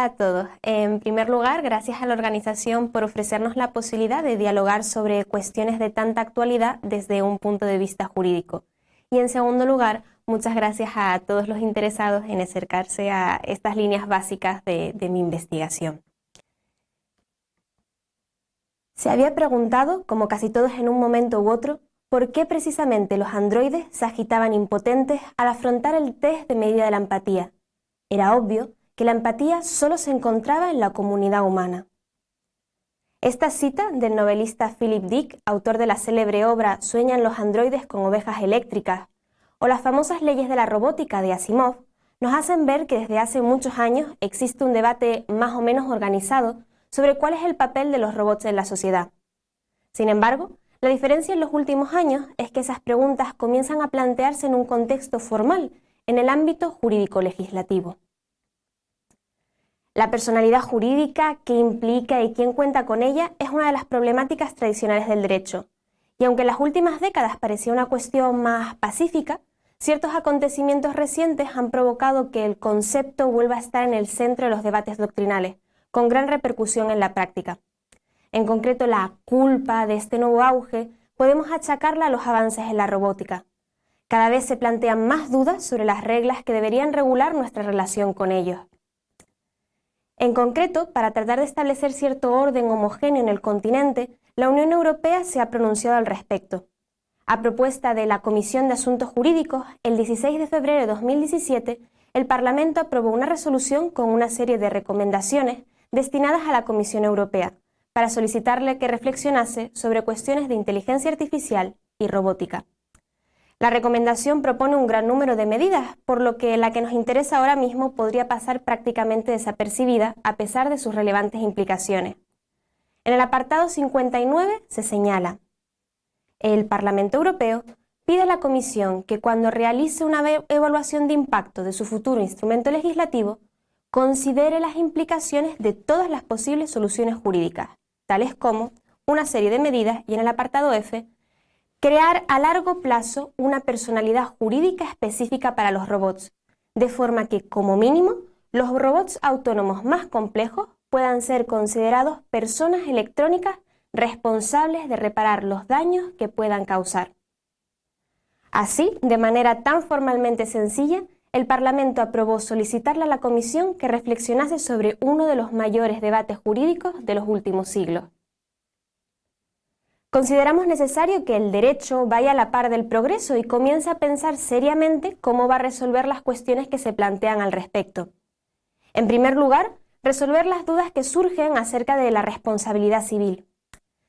A todos. En primer lugar, gracias a la organización por ofrecernos la posibilidad de dialogar sobre cuestiones de tanta actualidad desde un punto de vista jurídico. Y en segundo lugar, muchas gracias a todos los interesados en acercarse a estas líneas básicas de, de mi investigación. Se había preguntado, como casi todos en un momento u otro, por qué precisamente los androides se agitaban impotentes al afrontar el test de medida de la empatía. Era obvio que la empatía solo se encontraba en la comunidad humana. Esta cita del novelista Philip Dick, autor de la célebre obra Sueñan los androides con ovejas eléctricas, o las famosas leyes de la robótica de Asimov, nos hacen ver que desde hace muchos años existe un debate más o menos organizado sobre cuál es el papel de los robots en la sociedad. Sin embargo, la diferencia en los últimos años es que esas preguntas comienzan a plantearse en un contexto formal, en el ámbito jurídico-legislativo. La personalidad jurídica, qué implica y quién cuenta con ella es una de las problemáticas tradicionales del derecho. Y aunque en las últimas décadas parecía una cuestión más pacífica, ciertos acontecimientos recientes han provocado que el concepto vuelva a estar en el centro de los debates doctrinales, con gran repercusión en la práctica. En concreto, la culpa de este nuevo auge podemos achacarla a los avances en la robótica. Cada vez se plantean más dudas sobre las reglas que deberían regular nuestra relación con ellos. En concreto, para tratar de establecer cierto orden homogéneo en el continente, la Unión Europea se ha pronunciado al respecto. A propuesta de la Comisión de Asuntos Jurídicos, el 16 de febrero de 2017, el Parlamento aprobó una resolución con una serie de recomendaciones destinadas a la Comisión Europea, para solicitarle que reflexionase sobre cuestiones de inteligencia artificial y robótica. La recomendación propone un gran número de medidas, por lo que la que nos interesa ahora mismo podría pasar prácticamente desapercibida a pesar de sus relevantes implicaciones. En el apartado 59 se señala, el Parlamento Europeo pide a la Comisión que cuando realice una evaluación de impacto de su futuro instrumento legislativo, considere las implicaciones de todas las posibles soluciones jurídicas, tales como una serie de medidas y en el apartado F, Crear a largo plazo una personalidad jurídica específica para los robots, de forma que, como mínimo, los robots autónomos más complejos puedan ser considerados personas electrónicas responsables de reparar los daños que puedan causar. Así, de manera tan formalmente sencilla, el Parlamento aprobó solicitarle a la Comisión que reflexionase sobre uno de los mayores debates jurídicos de los últimos siglos. Consideramos necesario que el derecho vaya a la par del progreso y comience a pensar seriamente cómo va a resolver las cuestiones que se plantean al respecto. En primer lugar, resolver las dudas que surgen acerca de la responsabilidad civil.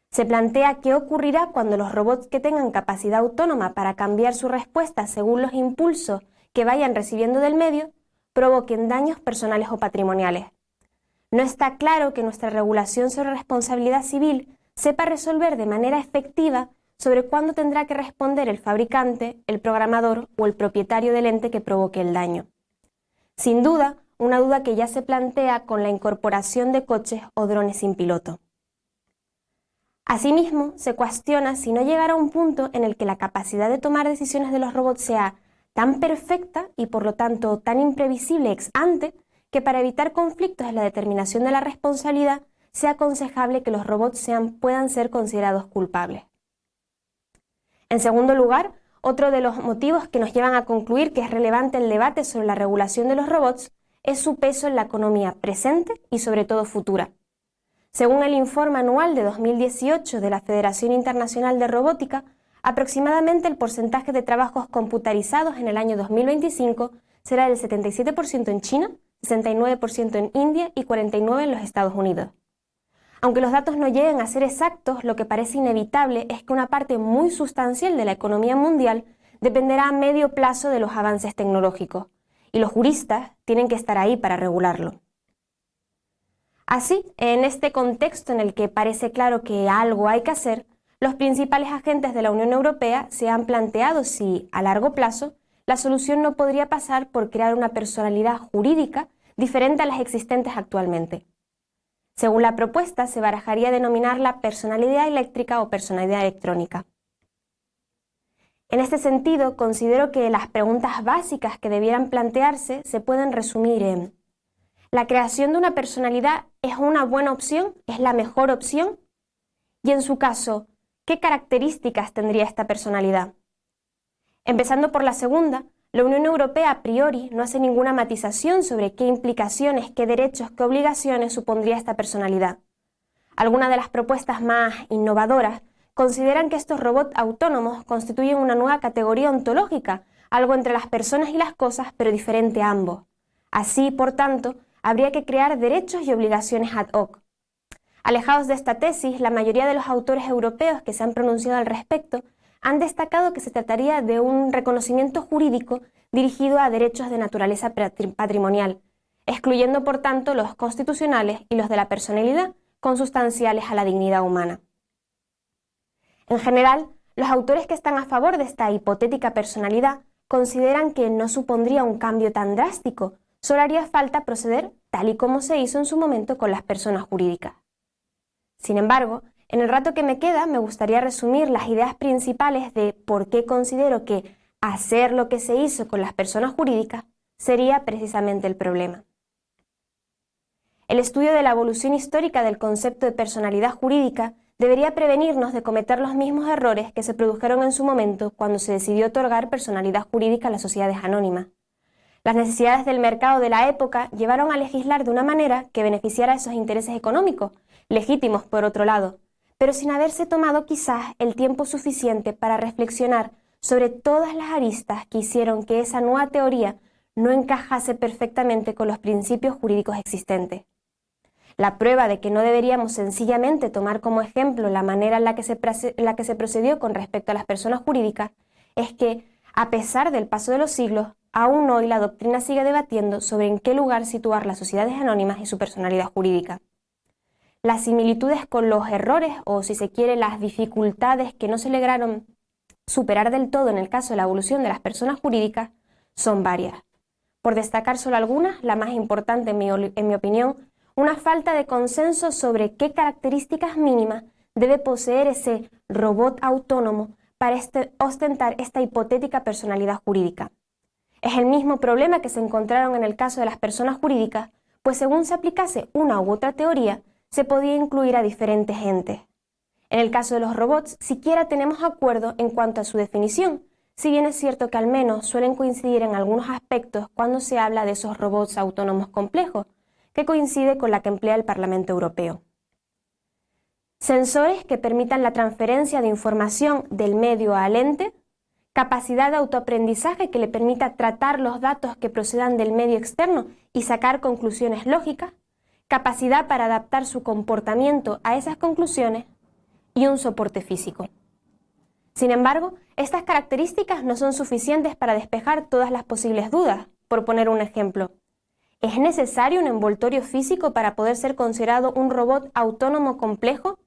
Se plantea qué ocurrirá cuando los robots que tengan capacidad autónoma para cambiar su respuesta según los impulsos que vayan recibiendo del medio provoquen daños personales o patrimoniales. No está claro que nuestra regulación sobre responsabilidad civil sepa resolver de manera efectiva sobre cuándo tendrá que responder el fabricante, el programador o el propietario del ente que provoque el daño. Sin duda, una duda que ya se plantea con la incorporación de coches o drones sin piloto. Asimismo, se cuestiona si no llegará un punto en el que la capacidad de tomar decisiones de los robots sea tan perfecta y por lo tanto tan imprevisible ex ante que para evitar conflictos en la determinación de la responsabilidad sea aconsejable que los robots sean, puedan ser considerados culpables. En segundo lugar, otro de los motivos que nos llevan a concluir que es relevante el debate sobre la regulación de los robots es su peso en la economía presente y sobre todo futura. Según el informe anual de 2018 de la Federación Internacional de Robótica, aproximadamente el porcentaje de trabajos computarizados en el año 2025 será del 77% en China, 69% en India y 49% en los Estados Unidos. Aunque los datos no lleguen a ser exactos, lo que parece inevitable es que una parte muy sustancial de la economía mundial dependerá a medio plazo de los avances tecnológicos, y los juristas tienen que estar ahí para regularlo. Así, en este contexto en el que parece claro que algo hay que hacer, los principales agentes de la Unión Europea se han planteado si, a largo plazo, la solución no podría pasar por crear una personalidad jurídica diferente a las existentes actualmente. Según la propuesta, se barajaría denominarla personalidad eléctrica o personalidad electrónica. En este sentido, considero que las preguntas básicas que debieran plantearse se pueden resumir en ¿La creación de una personalidad es una buena opción? ¿Es la mejor opción? Y en su caso, ¿qué características tendría esta personalidad? Empezando por la segunda, la Unión Europea a priori no hace ninguna matización sobre qué implicaciones, qué derechos, qué obligaciones supondría esta personalidad. Algunas de las propuestas más innovadoras consideran que estos robots autónomos constituyen una nueva categoría ontológica, algo entre las personas y las cosas, pero diferente a ambos. Así, por tanto, habría que crear derechos y obligaciones ad hoc. Alejados de esta tesis, la mayoría de los autores europeos que se han pronunciado al respecto han destacado que se trataría de un reconocimiento jurídico dirigido a derechos de naturaleza patrimonial, excluyendo por tanto los constitucionales y los de la personalidad, consustanciales a la dignidad humana. En general, los autores que están a favor de esta hipotética personalidad consideran que no supondría un cambio tan drástico, solo haría falta proceder tal y como se hizo en su momento con las personas jurídicas. Sin embargo, en el rato que me queda me gustaría resumir las ideas principales de por qué considero que hacer lo que se hizo con las personas jurídicas sería precisamente el problema. El estudio de la evolución histórica del concepto de personalidad jurídica debería prevenirnos de cometer los mismos errores que se produjeron en su momento cuando se decidió otorgar personalidad jurídica a las sociedades anónimas. Las necesidades del mercado de la época llevaron a legislar de una manera que beneficiara a esos intereses económicos, legítimos por otro lado, pero sin haberse tomado quizás el tiempo suficiente para reflexionar sobre todas las aristas que hicieron que esa nueva teoría no encajase perfectamente con los principios jurídicos existentes. La prueba de que no deberíamos sencillamente tomar como ejemplo la manera en la que se, procedió con respecto a las personas jurídicas es que, a pesar del paso de los siglos, aún hoy la doctrina sigue debatiendo sobre en qué lugar situar las sociedades anónimas y su personalidad jurídica. Las similitudes con los errores o, si se quiere, las dificultades que no se lograron superar del todo en el caso de la evolución de las personas jurídicas son varias. Por destacar solo algunas, la más importante en mi, opinión, una falta de consenso sobre qué características mínimas debe poseer ese robot autónomo para este, ostentar esta hipotética personalidad jurídica. Es el mismo problema que se encontraron en el caso de las personas jurídicas, pues según se aplicase una u otra teoría, se podía incluir a diferentes entes. En el caso de los robots, siquiera tenemos acuerdo en cuanto a su definición, si bien es cierto que al menos suelen coincidir en algunos aspectos cuando se habla de esos robots autónomos complejos, que coincide con la que emplea el Parlamento Europeo. Sensores que permitan la transferencia de información del medio al ente, capacidad de autoaprendizaje que le permita tratar los datos que procedan del medio externo y sacar conclusiones lógicas, capacidad para adaptar su comportamiento a esas conclusiones y un soporte físico. Sin embargo, estas características no son suficientes para despejar todas las posibles dudas. Por poner un ejemplo, ¿es necesario un envoltorio físico para poder ser considerado un robot autónomo complejo?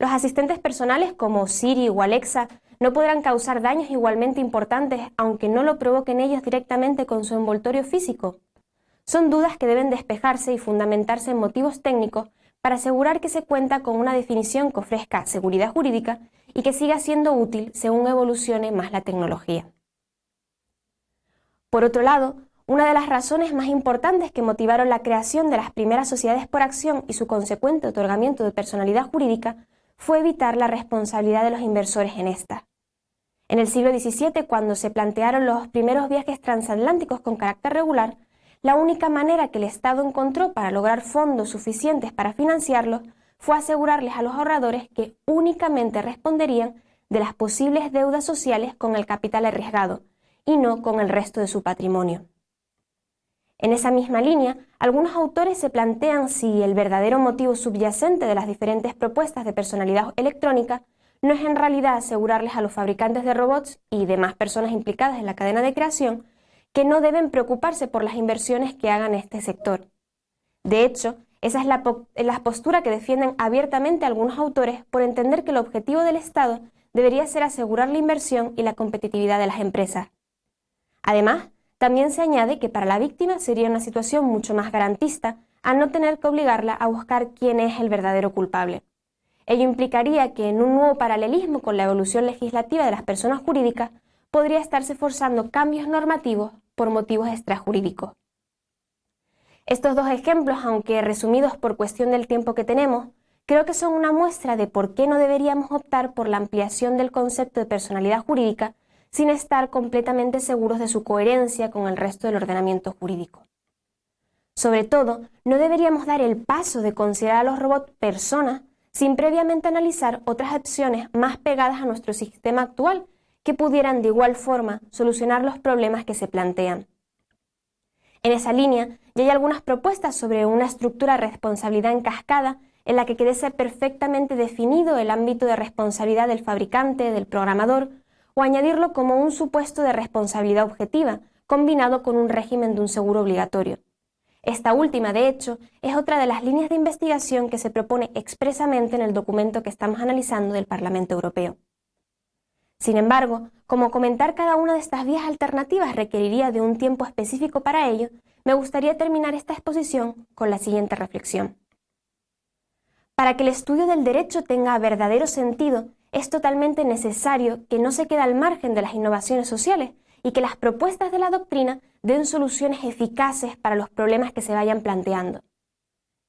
Los asistentes personales como Siri o Alexa no podrán causar daños igualmente importantes aunque no lo provoquen ellos directamente con su envoltorio físico. Son dudas que deben despejarse y fundamentarse en motivos técnicos para asegurar que se cuenta con una definición que ofrezca seguridad jurídica y que siga siendo útil según evolucione más la tecnología. Por otro lado, una de las razones más importantes que motivaron la creación de las primeras sociedades por acción y su consecuente otorgamiento de personalidad jurídica fue evitar la responsabilidad de los inversores en esta. En el siglo XVII, cuando se plantearon los primeros viajes transatlánticos con carácter regular, la única manera que el Estado encontró para lograr fondos suficientes para financiarlos fue asegurarles a los ahorradores que únicamente responderían de las posibles deudas sociales con el capital arriesgado y no con el resto de su patrimonio. En esa misma línea, algunos autores se plantean si el verdadero motivo subyacente de las diferentes propuestas de personalidad electrónica no es en realidad asegurarles a los fabricantes de robots y demás personas implicadas en la cadena de creación que no deben preocuparse por las inversiones que hagan este sector. De hecho, esa es la, postura que defienden abiertamente algunos autores por entender que el objetivo del Estado debería ser asegurar la inversión y la competitividad de las empresas. Además, también se añade que para la víctima sería una situación mucho más garantista al no tener que obligarla a buscar quién es el verdadero culpable. Ello implicaría que en un nuevo paralelismo con la evolución legislativa de las personas jurídicas podría estarse forzando cambios normativos por motivos extrajurídicos. Estos dos ejemplos, aunque resumidos por cuestión del tiempo que tenemos, creo que son una muestra de por qué no deberíamos optar por la ampliación del concepto de personalidad jurídica sin estar completamente seguros de su coherencia con el resto del ordenamiento jurídico. Sobre todo, no deberíamos dar el paso de considerar a los robots personas sin previamente analizar otras opciones más pegadas a nuestro sistema actual que pudieran de igual forma solucionar los problemas que se plantean. En esa línea, ya hay algunas propuestas sobre una estructura de responsabilidad en cascada en la que quede perfectamente definido el ámbito de responsabilidad del fabricante, del programador, o añadirlo como un supuesto de responsabilidad objetiva, combinado con un régimen de un seguro obligatorio. Esta última, de hecho, es otra de las líneas de investigación que se propone expresamente en el documento que estamos analizando del Parlamento Europeo. Sin embargo, como comentar cada una de estas vías alternativas requeriría de un tiempo específico para ello, me gustaría terminar esta exposición con la siguiente reflexión. Para que el estudio del derecho tenga verdadero sentido, es totalmente necesario que no se quede al margen de las innovaciones sociales y que las propuestas de la doctrina den soluciones eficaces para los problemas que se vayan planteando.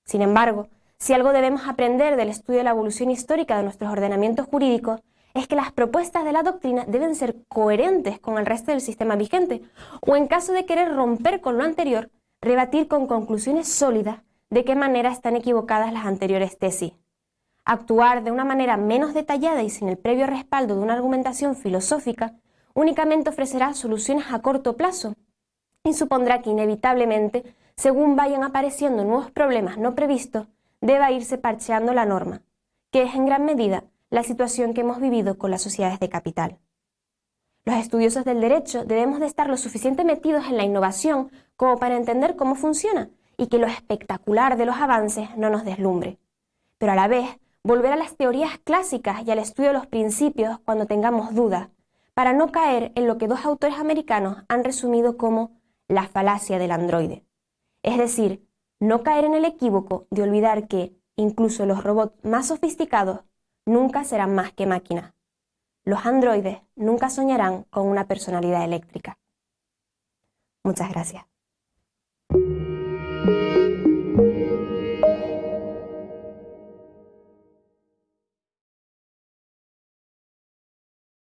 Sin embargo, si algo debemos aprender del estudio de la evolución histórica de nuestros ordenamientos jurídicos, es que las propuestas de la doctrina deben ser coherentes con el resto del sistema vigente, o en caso de querer romper con lo anterior, rebatir con conclusiones sólidas de qué manera están equivocadas las anteriores tesis. Actuar de una manera menos detallada y sin el previo respaldo de una argumentación filosófica únicamente ofrecerá soluciones a corto plazo y supondrá que inevitablemente, según vayan apareciendo nuevos problemas no previstos, deba irse parcheando la norma, que es en gran medida la situación que hemos vivido con las sociedades de capital. Los estudiosos del derecho debemos de estar lo suficiente metidos en la innovación como para entender cómo funciona y que lo espectacular de los avances no nos deslumbre. Pero a la vez, volver a las teorías clásicas y al estudio de los principios cuando tengamos dudas, para no caer en lo que dos autores americanos han resumido como la falacia del androide. Es decir, no caer en el equívoco de olvidar que incluso los robots más sofisticados nunca serán más que máquinas. Los androides nunca soñarán con una personalidad eléctrica. Muchas gracias.